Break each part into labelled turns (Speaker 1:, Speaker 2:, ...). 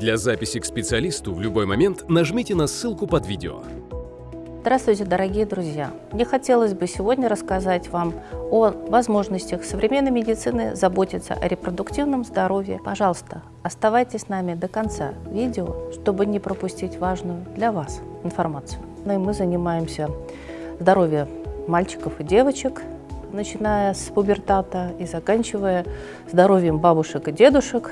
Speaker 1: Для записи к специалисту в любой момент нажмите на ссылку под видео.
Speaker 2: Здравствуйте, дорогие друзья! Мне хотелось бы сегодня рассказать вам о возможностях современной медицины заботиться о репродуктивном здоровье. Пожалуйста, оставайтесь с нами до конца видео, чтобы не пропустить важную для вас информацию. Ну и мы занимаемся здоровьем мальчиков и девочек, начиная с пубертата и заканчивая здоровьем бабушек и дедушек.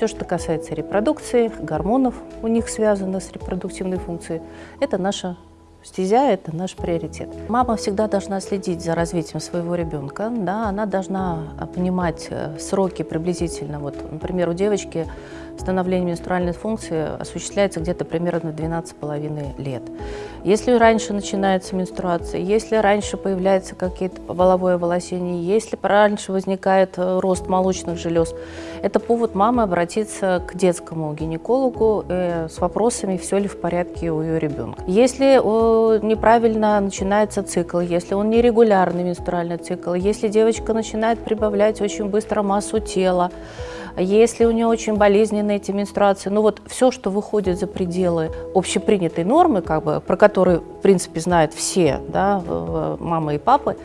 Speaker 2: Все, что касается репродукции, гормонов у них связано с репродуктивной функцией, это наша Стезя – это наш приоритет. Мама всегда должна следить за развитием своего ребенка. Да, она должна понимать э, сроки приблизительно. Вот, например, у девочки становление менструальной функции осуществляется где-то примерно 12,5 лет. Если раньше начинается менструация, если раньше появляется какие-то воловое волосение, если раньше возникает э, рост молочных желез, это повод мамы обратиться к детскому гинекологу э, с вопросами, все ли в порядке у ее ребенка. Если неправильно начинается цикл, если он нерегулярный менструальный цикл, если девочка начинает прибавлять очень быстро массу тела, если у нее очень болезненные эти менструации, ну вот все, что выходит за пределы общепринятой нормы, как бы, про которые, в принципе, знают все, да, мамы и папы,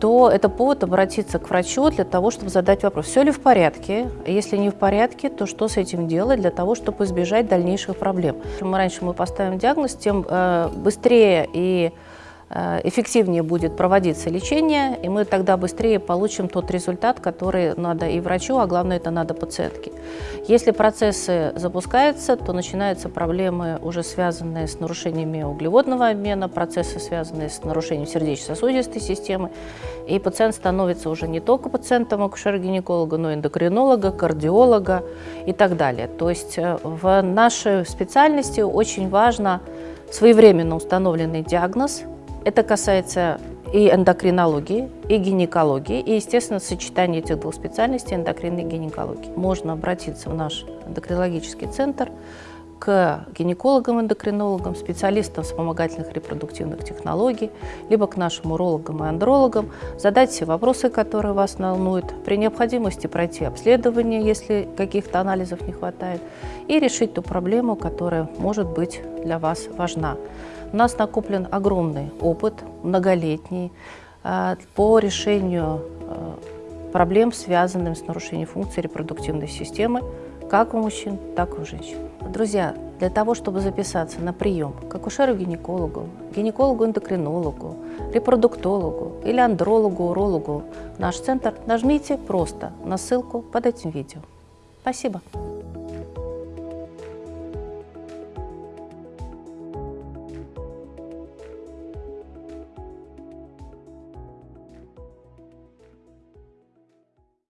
Speaker 2: то это повод обратиться к врачу для того, чтобы задать вопрос, все ли в порядке, если не в порядке, то что с этим делать для того, чтобы избежать дальнейших проблем. Чем раньше мы поставим диагноз, тем э, быстрее и эффективнее будет проводиться лечение, и мы тогда быстрее получим тот результат, который надо и врачу, а главное это надо пациентке. Если процессы запускаются, то начинаются проблемы, уже связанные с нарушениями углеводного обмена, процессы, связанные с нарушением сердечно-сосудистой системы, и пациент становится уже не только пациентом акушера-гинеколога, но и эндокринолога, кардиолога и так далее. То есть э, в нашей специальности очень важно своевременно установленный диагноз – это касается и эндокринологии, и гинекологии, и, естественно, сочетание этих двух специальностей эндокринной гинекологии. Можно обратиться в наш эндокринологический центр к гинекологам-эндокринологам, специалистам вспомогательных репродуктивных технологий, либо к нашим урологам и андрологам, задать все вопросы, которые вас волнуют, при необходимости пройти обследование, если каких-то анализов не хватает, и решить ту проблему, которая может быть для вас важна. У нас накоплен огромный опыт, многолетний, э, по решению э, проблем, связанных с нарушением функции репродуктивной системы, как у мужчин, так и у женщин. Друзья, для того, чтобы записаться на прием к акушеру-гинекологу, гинекологу-эндокринологу, репродуктологу или андрологу-урологу в наш центр, нажмите просто на ссылку под этим видео. Спасибо.